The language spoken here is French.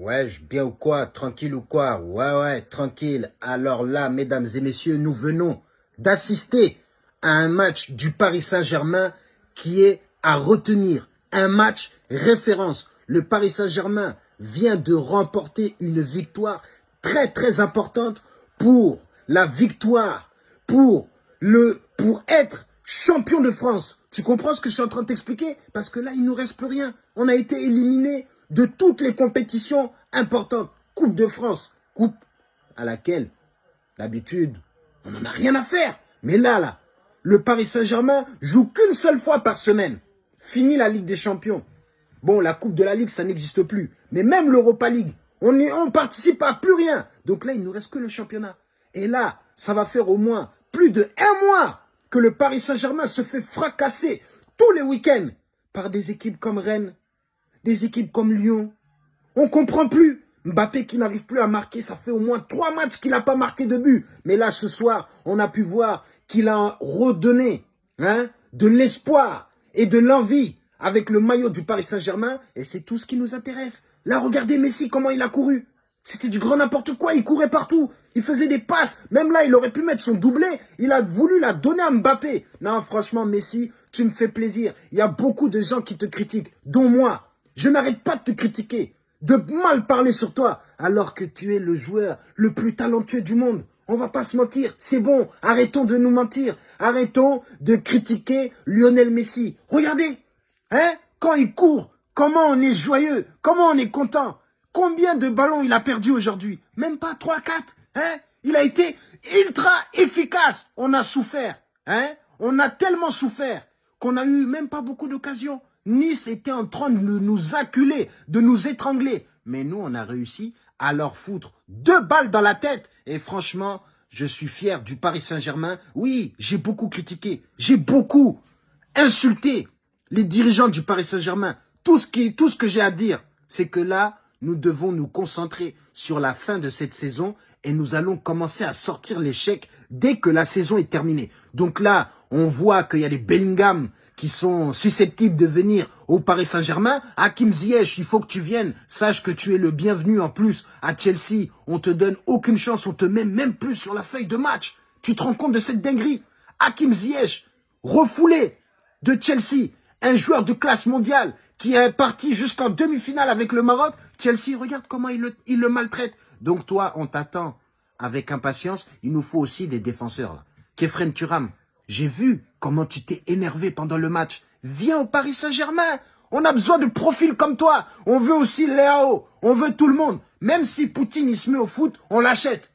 Ouais, bien ou quoi Tranquille ou quoi? Ouais, ouais, tranquille. Alors là, mesdames et messieurs, nous venons d'assister à un match du Paris Saint-Germain qui est à retenir. Un match référence. Le Paris Saint-Germain vient de remporter une victoire très très importante pour la victoire, pour le, pour être champion de France. Tu comprends ce que je suis en train de t'expliquer? Parce que là, il nous reste plus rien. On a été éliminé de toutes les compétitions importantes. Coupe de France, coupe à laquelle, d'habitude, on n'en a rien à faire. Mais là, là, le Paris Saint-Germain joue qu'une seule fois par semaine. Fini la Ligue des Champions. Bon, la Coupe de la Ligue, ça n'existe plus. Mais même l'Europa League, on ne participe à plus rien. Donc là, il ne nous reste que le championnat. Et là, ça va faire au moins plus de un mois que le Paris Saint-Germain se fait fracasser tous les week-ends par des équipes comme Rennes, des équipes comme Lyon. On comprend plus. Mbappé qui n'arrive plus à marquer, ça fait au moins trois matchs qu'il n'a pas marqué de but. Mais là, ce soir, on a pu voir qu'il a redonné hein, de l'espoir et de l'envie avec le maillot du Paris Saint-Germain. Et c'est tout ce qui nous intéresse. Là, regardez Messi, comment il a couru. C'était du grand n'importe quoi, il courait partout. Il faisait des passes. Même là, il aurait pu mettre son doublé. Il a voulu la donner à Mbappé. Non, franchement, Messi, tu me fais plaisir. Il y a beaucoup de gens qui te critiquent, dont moi. Je n'arrête pas de te critiquer, de mal parler sur toi, alors que tu es le joueur le plus talentueux du monde. On va pas se mentir, c'est bon, arrêtons de nous mentir. Arrêtons de critiquer Lionel Messi. Regardez, hein, quand il court, comment on est joyeux, comment on est content. Combien de ballons il a perdu aujourd'hui? Même pas 3, 4. Hein? Il a été ultra efficace. On a souffert. Hein? On a tellement souffert qu'on a eu même pas beaucoup d'occasions. Nice était en train de nous acculer, de nous étrangler. Mais nous, on a réussi à leur foutre deux balles dans la tête. Et franchement, je suis fier du Paris Saint-Germain. Oui, j'ai beaucoup critiqué. J'ai beaucoup insulté les dirigeants du Paris Saint-Germain. Tout ce que j'ai à dire, c'est que là, nous devons nous concentrer sur la fin de cette saison et nous allons commencer à sortir l'échec dès que la saison est terminée. Donc là, on voit qu'il y a des Bellingham qui sont susceptibles de venir au Paris Saint-Germain. Hakim Ziyech, il faut que tu viennes. Sache que tu es le bienvenu en plus à Chelsea. On te donne aucune chance, on te met même plus sur la feuille de match. Tu te rends compte de cette dinguerie? Hakim Ziyech, refoulé de Chelsea, un joueur de classe mondiale qui est parti jusqu'en demi-finale avec le Maroc. Chelsea, regarde comment il le, il le maltraite. Donc toi, on t'attend avec impatience. Il nous faut aussi des défenseurs. Là. Kefren Turam, j'ai vu comment tu t'es énervé pendant le match. Viens au Paris Saint-Germain. On a besoin de profils comme toi. On veut aussi Léao. On veut tout le monde. Même si Poutine il se met au foot, on l'achète.